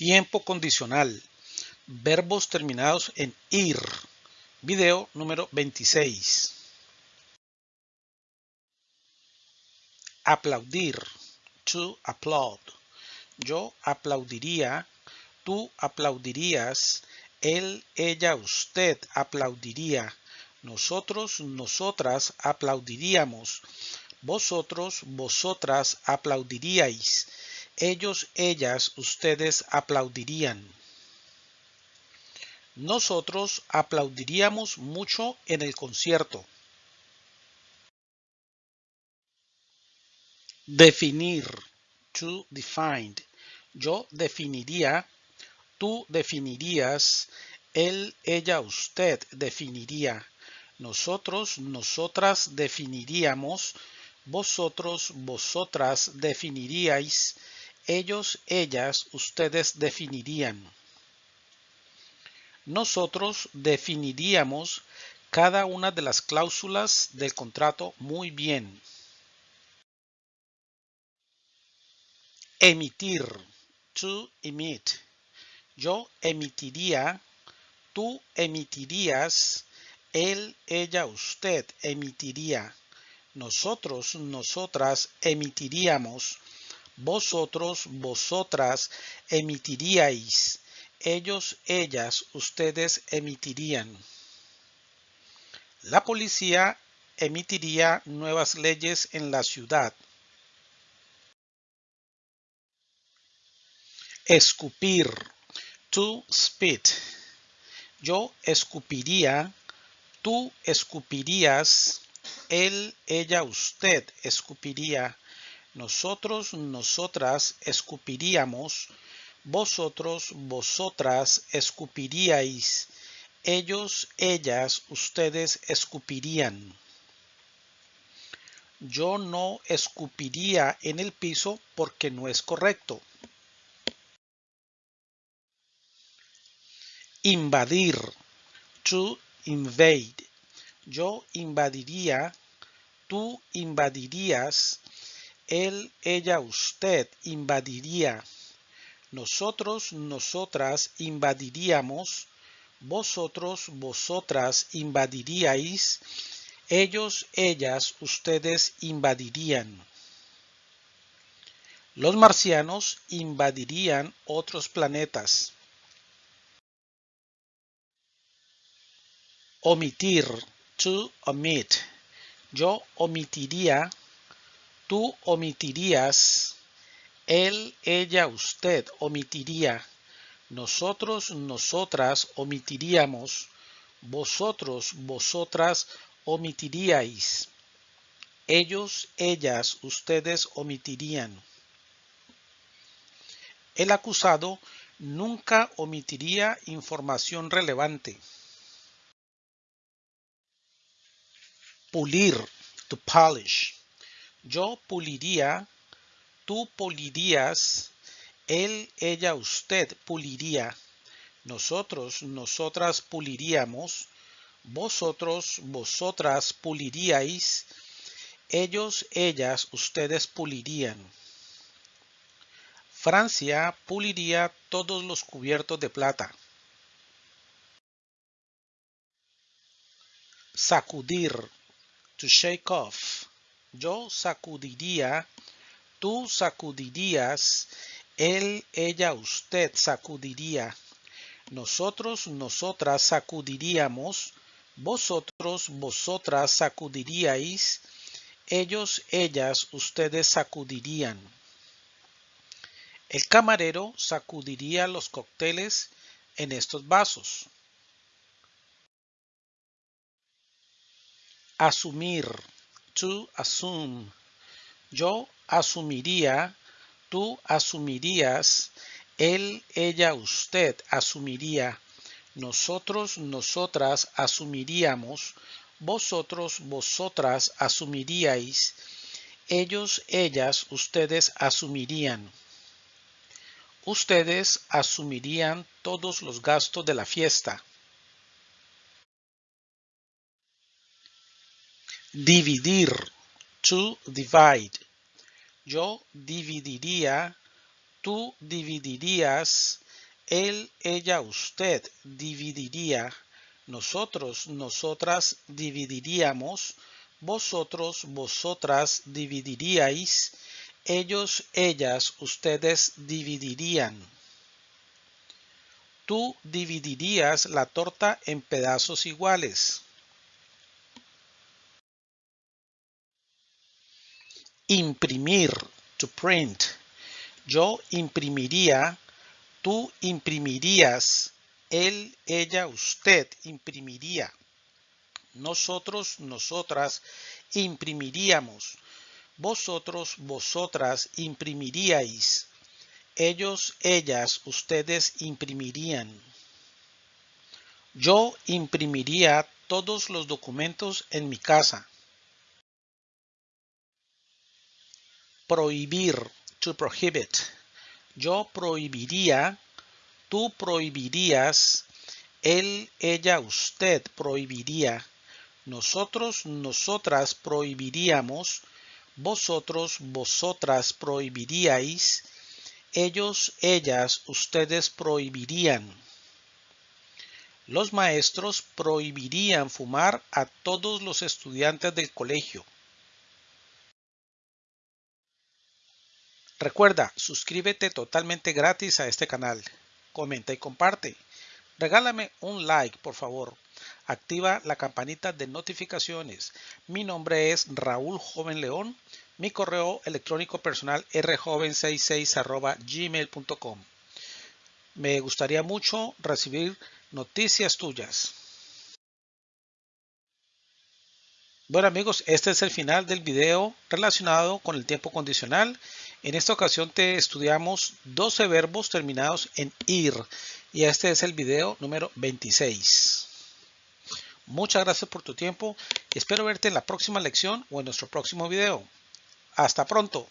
Tiempo condicional. Verbos terminados en ir. Video número 26. Aplaudir. To applaud. Yo aplaudiría. Tú aplaudirías. Él, ella, usted aplaudiría. Nosotros, nosotras aplaudiríamos. Vosotros, vosotras aplaudiríais ellos, ellas, ustedes aplaudirían. Nosotros aplaudiríamos mucho en el concierto. Definir. To define. Yo definiría. Tú definirías. Él, ella, usted definiría. Nosotros, nosotras definiríamos. Vosotros, vosotras definiríais ellos, ellas, ustedes definirían. Nosotros definiríamos cada una de las cláusulas del contrato muy bien. Emitir. To emit. Yo emitiría. Tú emitirías. Él, ella, usted emitiría. Nosotros, nosotras emitiríamos vosotros, vosotras emitiríais, ellos, ellas, ustedes emitirían. La policía emitiría nuevas leyes en la ciudad. Escupir. To spit. Yo escupiría. Tú escupirías. Él, ella, usted escupiría nosotros, nosotras escupiríamos, vosotros, vosotras escupiríais, ellos, ellas, ustedes escupirían. Yo no escupiría en el piso porque no es correcto. Invadir. To invade. Yo invadiría. Tú invadirías él, ella, usted invadiría. Nosotros, nosotras invadiríamos. Vosotros, vosotras invadiríais. Ellos, ellas, ustedes invadirían. Los marcianos invadirían otros planetas. Omitir. To omit. Yo omitiría Tú omitirías, él, ella, usted omitiría, nosotros, nosotras omitiríamos, vosotros, vosotras omitiríais, ellos, ellas, ustedes omitirían. El acusado nunca omitiría información relevante. Pulir, to polish. Yo puliría, tú pulirías, él, ella, usted puliría, nosotros, nosotras puliríamos, vosotros, vosotras puliríais, ellos, ellas, ustedes pulirían. Francia puliría todos los cubiertos de plata. Sacudir, to shake off. Yo sacudiría, tú sacudirías, él, ella, usted sacudiría. Nosotros, nosotras sacudiríamos, vosotros, vosotras sacudiríais, ellos, ellas, ustedes sacudirían. El camarero sacudiría los cócteles en estos vasos. Asumir Yo asumiría, tú asumirías, él, ella, usted asumiría, nosotros, nosotras asumiríamos, vosotros, vosotras asumiríais, ellos, ellas, ustedes asumirían. Ustedes asumirían todos los gastos de la fiesta. Dividir. To divide. Yo dividiría. Tú dividirías. él, ella, usted dividiría, nosotros, nosotras dividiríamos, vosotros, vosotras dividiríais, ellos, ellas, ustedes dividirían. Tú dividirías la torta en pedazos iguales. Imprimir, to print. Yo imprimiría, tú imprimirías, él, ella, usted imprimiría. Nosotros, nosotras imprimiríamos. Vosotros, vosotras imprimiríais. Ellos, ellas, ustedes imprimirían. Yo imprimiría todos los documentos en mi casa. Prohibir, to prohibit. Yo prohibiría, tú prohibirías, él, ella, usted prohibiría. Nosotros, nosotras prohibiríamos. Vosotros, vosotras prohibiríais ellos, ellas, ustedes prohibirían. Los maestros prohibirían fumar a todos los estudiantes del colegio. Recuerda, suscríbete totalmente gratis a este canal. Comenta y comparte. Regálame un like, por favor. Activa la campanita de notificaciones. Mi nombre es Raúl Joven León mi correo electrónico personal rjoven66 gmail.com. Me gustaría mucho recibir noticias tuyas. Bueno amigos, este es el final del video relacionado con el tiempo condicional. En esta ocasión te estudiamos 12 verbos terminados en ir y este es el video número 26. Muchas gracias por tu tiempo espero verte en la próxima lección o en nuestro próximo video. Hasta pronto.